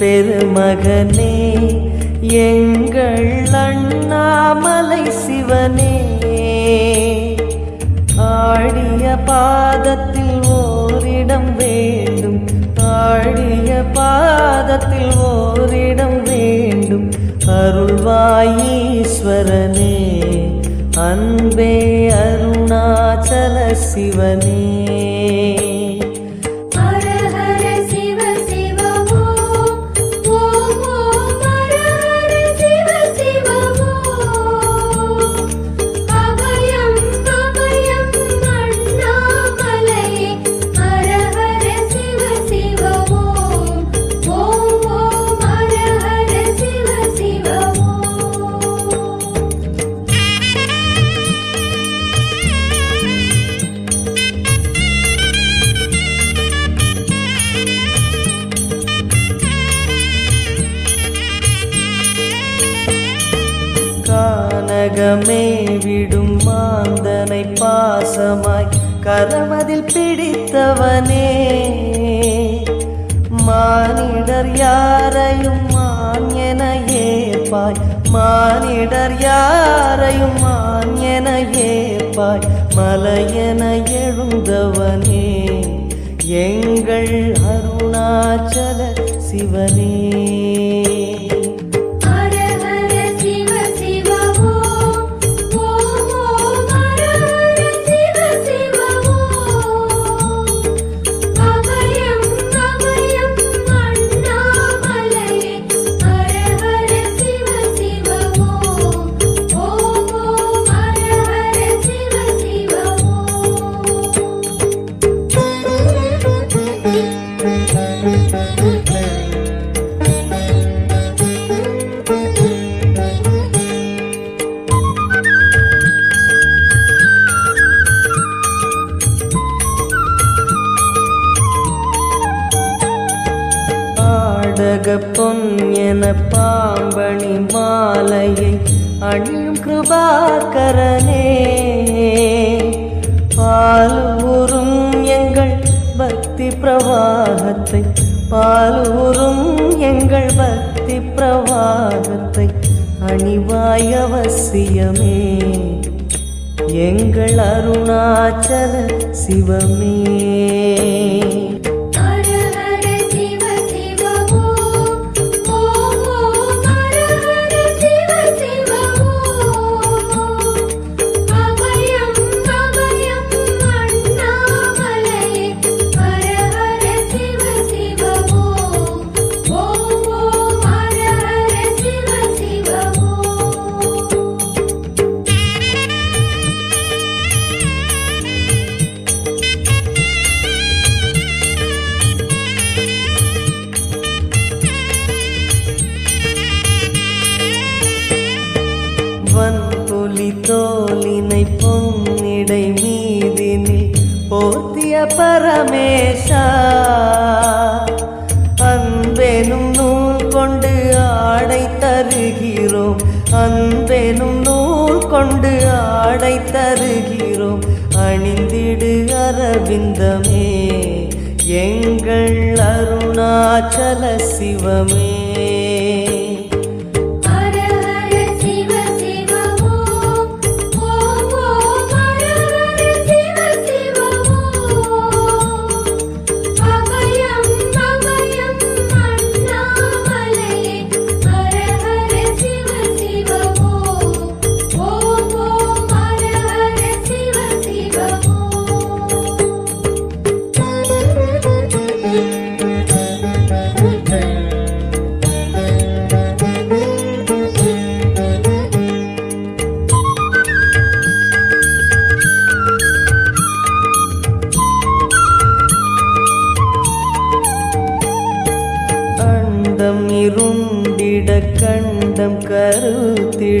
பெருமகனே எங்கள் அண்ணாமலை சிவனே ஆடிய பாதத்தில் ஓரிடம் வேண்டும் ஆடிய பாதத்தில் ஓரிடம் வேண்டும். அருள்வாயீஸ்வரனே அன்பே அருணாச்சல சிவனே. மனமதில் பிடித்தவனே. மானிடர் யாரையும் மான் என ஏப்பாய் மானிடர் யாரையும் மான் என ஏப்பாய் மலையென எழுந்தவனே. எங்கள் அருணாச்சல சிவனே. உலக பொன்யன பாம்பணி மாலையை அணியும் கிருபாகரனே. பாலூரும் எங்கள் பக்தி பிரவாகத்தை பாலூரும் எங்கள் பக்தி பிரவாகத்தை அணிவாய் அவசியமே. எங்கள் அருணாச்சல சிவமே. கணேசா அன்பெனும் நூல் கொண்டு ஆடை தருகிறோம். அன்பெனும் நூல் கொண்டு ஆடை தருகிறோம். அணிந்திடு அரவிந்தமே எங்கள் அருணாச்சல சிவமே.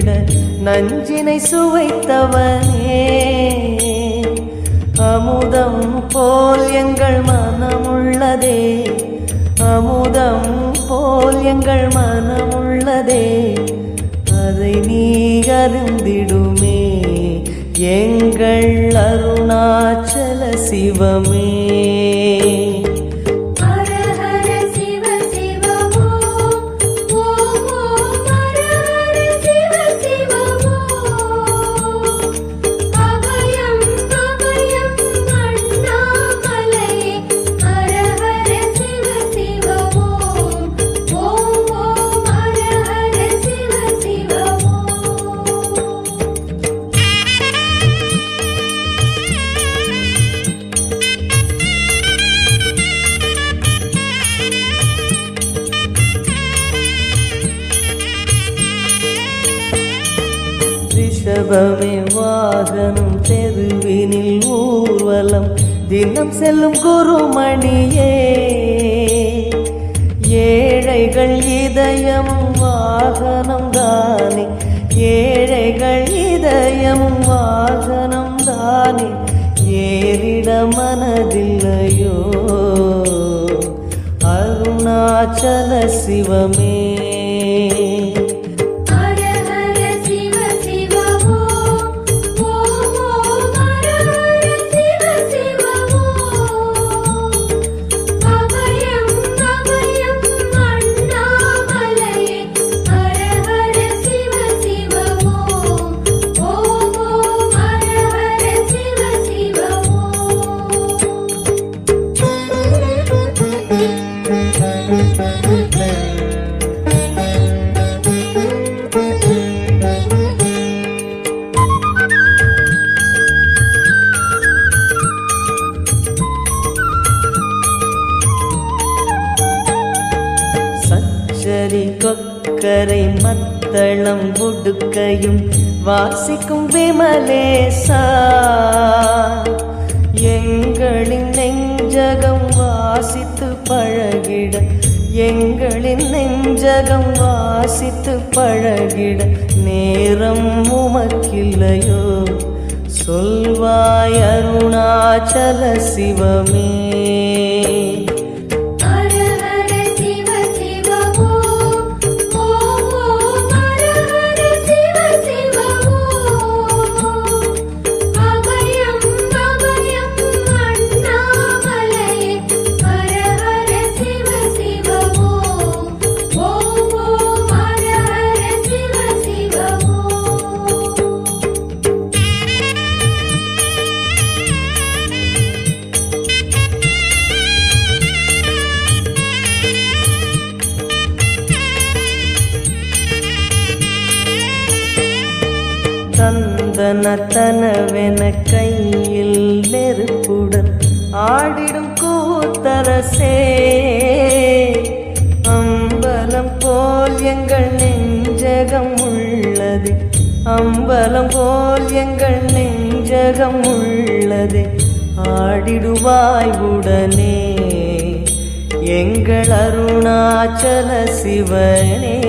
விட நஞ்சினை சுவைத்தவனே. அமுதம் போல் எங்கள் மனமுள்ளதே. அமுதம் போல் எங்கள் மனமுள்ளதே. அதை நீ அருந்திடுமே எங்கள் அருணாச்சல சிவமே. தினம் செல்லும் குருமணியே. ஏழைகள் இதயம் வாகனம் தானே. ஏழைகள் இதயம் வாகனம் தானே. ஏறிட மனதில்லையோ. அருணாச்சல சிவமே. கொக்கரை மத்தளம் உடுக்கையும் வாசிக்கும் விமலேசா. எங்களின் நெஞ்சகம் வாசித்து பழகிட எங்களின் நெஞ்சகம் வாசித்து பழகிட நேரம் உமக்கில்லையோ. சொல்வாய் அருணாச்சல சிவமே. தனவென கையில் நெருப்புடன் ஆடிடும் கூத்தரசே. அம்பலம் போல் எங்கள் நெஞ்சகம் உள்ளது. அம்பலம் போல் எங்கள் நெஞ்சகம் உள்ளது. ஆடிடுவாய் உடனே. எங்கள் அருணாச்சல சிவனே.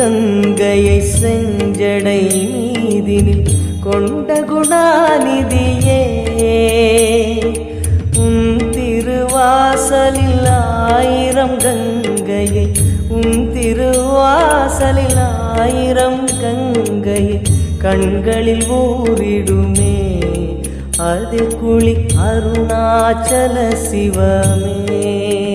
கங்கையை செஞ்சடை மீதினில் கொண்ட குணாநிதியே உன் திருவாசலில் ஆயிரம் கங்கையை உன் திருவாசலில் ஆயிரம் கங்கையை கண்களில் ஊரிடுமே அது குளி அருணாச்சல சிவமே.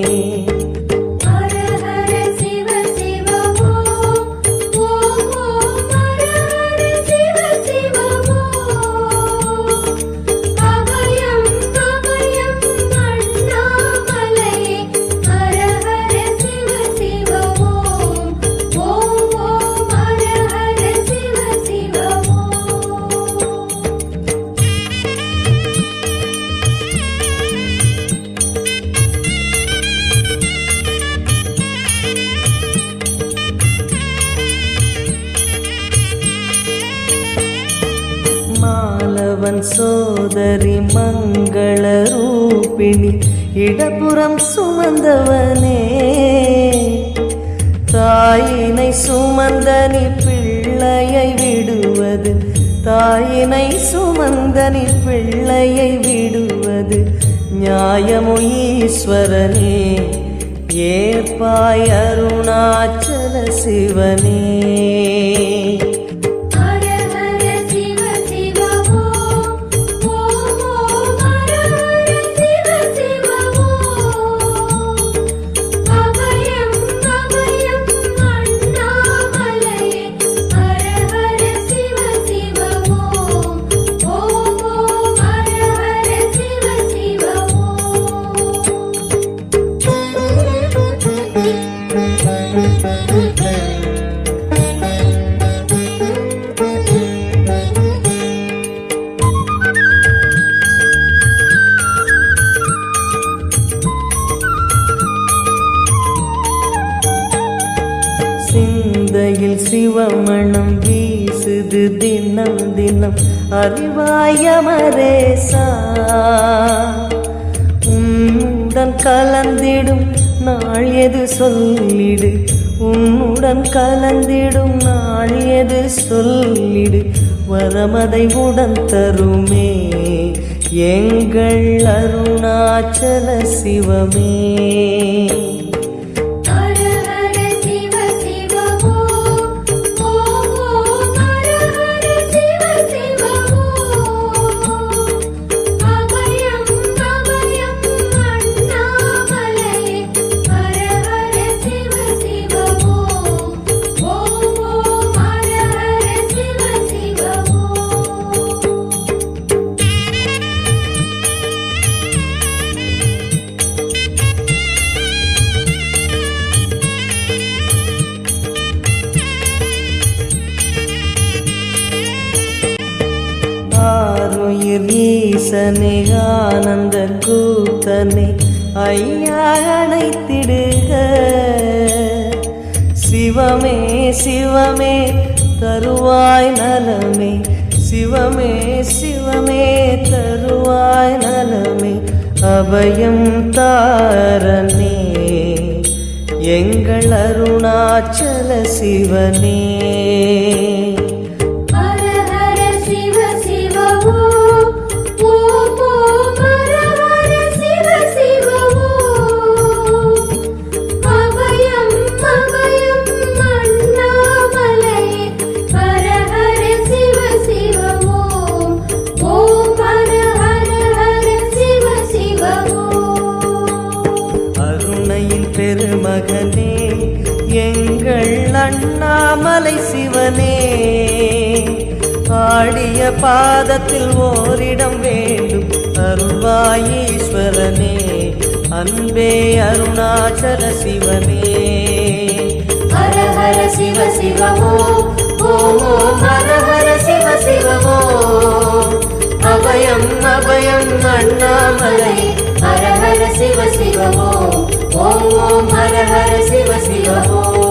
ரூபிணி இடப்புறம் சுமந்தவனே. தாயினை சுமந்தனி பிள்ளையை விடுவது தாயினை சுமந்தனி பிள்ளையை விடுவது நியாயமோ ஈஸ்வரனே ஏற்பாய் அருணாச்சல சிவனே. சிவமணம் வீசுது தினம் தினம். அறிவாயமரேசா உன்னுடன் கலந்திடும் நாள் எது சொல்லிடு. உன்னுடன் கலந்திடும் நாள் எது சொல்லிடு. வரமதை உடன் தருமே. எங்கள் அருணாச்சல சிவமே. ஐயா அணைத்திடுக. சிவமே சிவமே தருவாய் நலமே. சிவமே சிவமே தருவாய் நலமே. அபயம் தாரனே எங்கள் அருணாச்சல சிவனே. உலகத்தில் ஓரிடம் வேண்டும். அருள்வாயீஸ்வரனே அன்பே அருணாச்சல சிவனே. ஹர ஹர சிவ சிவமோ ஓம் ஹர ஹர சிவ சிவமோ. அபயம் அபயம் அண்ணாமலை ஹர ஹர சிவ சிவமோ. ஓம் ஓம் ஹர ஹர சிவ சிவமோ.